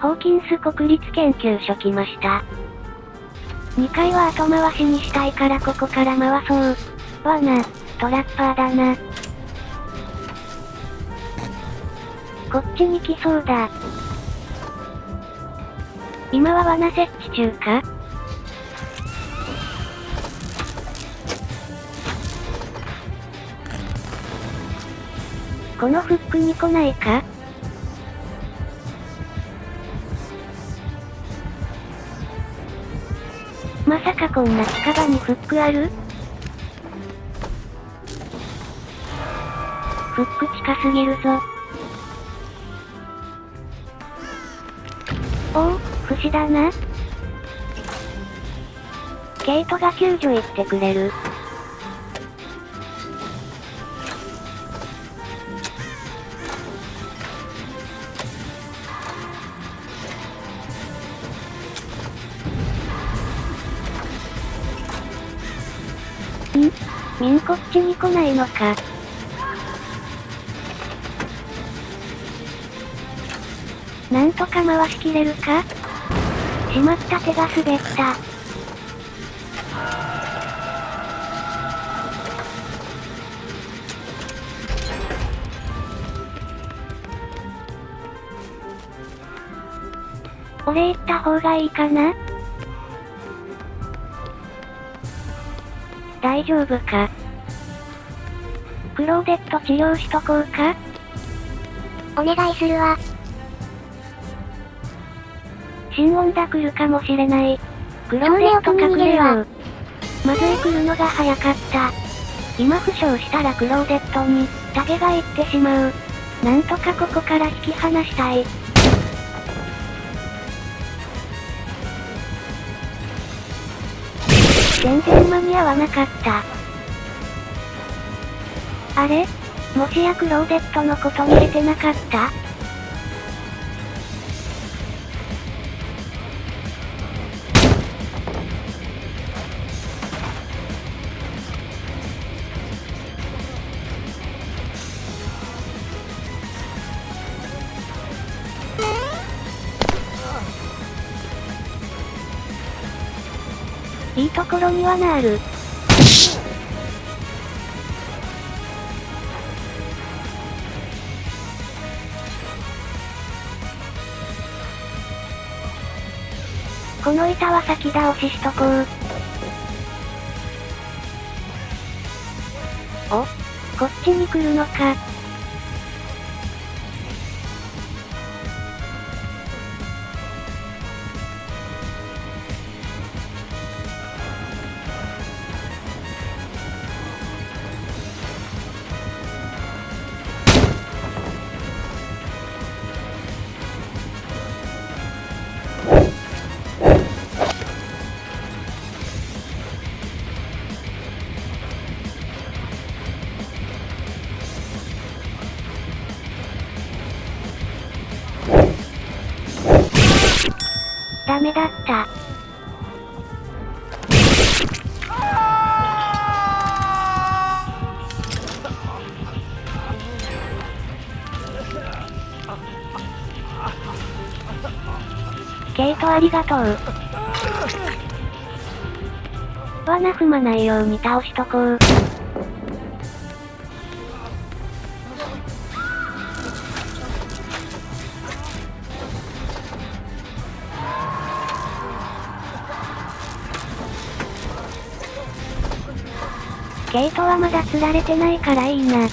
ホーキンス国立研究所来ました。2階は後回しにしたいからここから回そう。わな、トラッパーだな。こっちに来そうだ。今は罠設置中か？このフックに来ないか？まさかこんな近場にフックある？フック近すぎるぞ。おお、不死だな。ケイトが救助行ってくれる。んみんこっちに来ないのか。なんとか回しきれるか？しまった手が滑った。俺行った方がいいかな？大丈夫か？クローデット治療しとこうか？お願いするわ。新温ダ来るかもしれない。クローデット隠れよう。まずい来るのが早かった。今負傷したらクローデットに、タゲが行ってしまう。なんとかここから引き離したい。全然間に合わなかった。あれ？もしやクローデットのこと見れてなかった？ところにはなる。この板は先倒ししとこう。おこっちに来るのか。ダメだった。ケイトありがとう。罠踏まないように倒しとこう。ケイトはまだ釣られてないからいいな。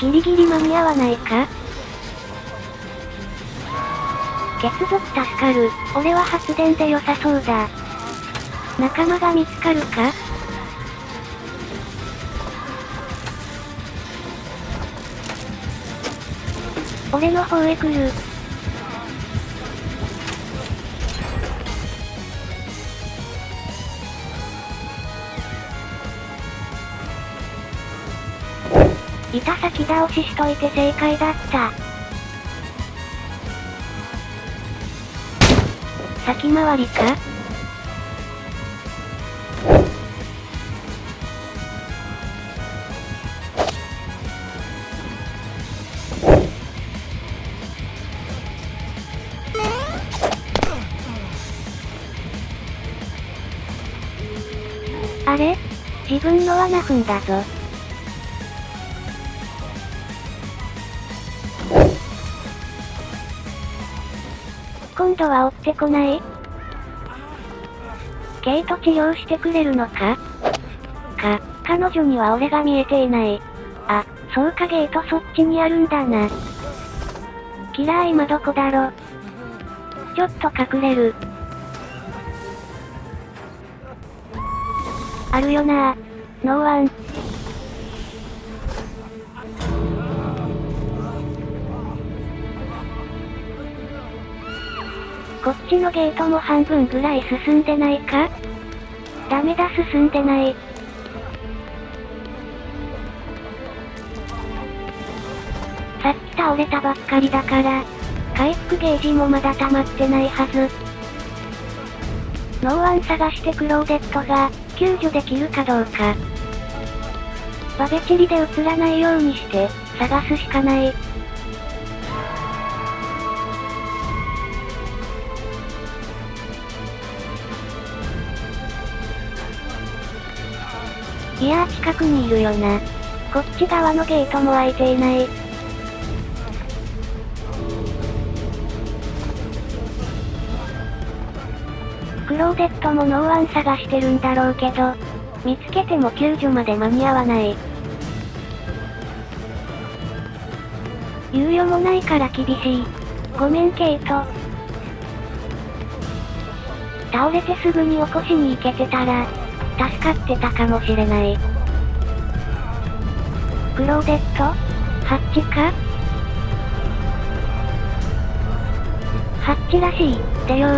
ギリギリ間に合わないか？血族助かる。俺は発電で良さそうだ。仲間が見つかるか？俺の方へ来る。板先倒ししといて正解だった。先回りか？あれ？自分の罠踏んだぞ。今度は追ってこない？ケイト治療してくれるのか？か、彼女には俺が見えていない。あ、そうかゲートそっちにあるんだな。キラー今どこだろちょっと隠れる。あるよなノーワン。こっちのゲートも半分ぐらい進んでないか？ダメだ進んでない。さっき倒れたばっかりだから、回復ゲージもまだ溜まってないはず。ノーワン探してクローデットが、救助できるかどうか。バベチリで映らないようにして、探すしかない。いやー近くにいるよな。こっち側のゲートも開いていない。クローデットもノーワン探してるんだろうけど、見つけても救助まで間に合わない。猶予もないから厳しい。ごめんケイト。倒れてすぐに起こしに行けてたら、助かってたかもしれない。クローデット？ハッチか？ハッチらしい、ってよ。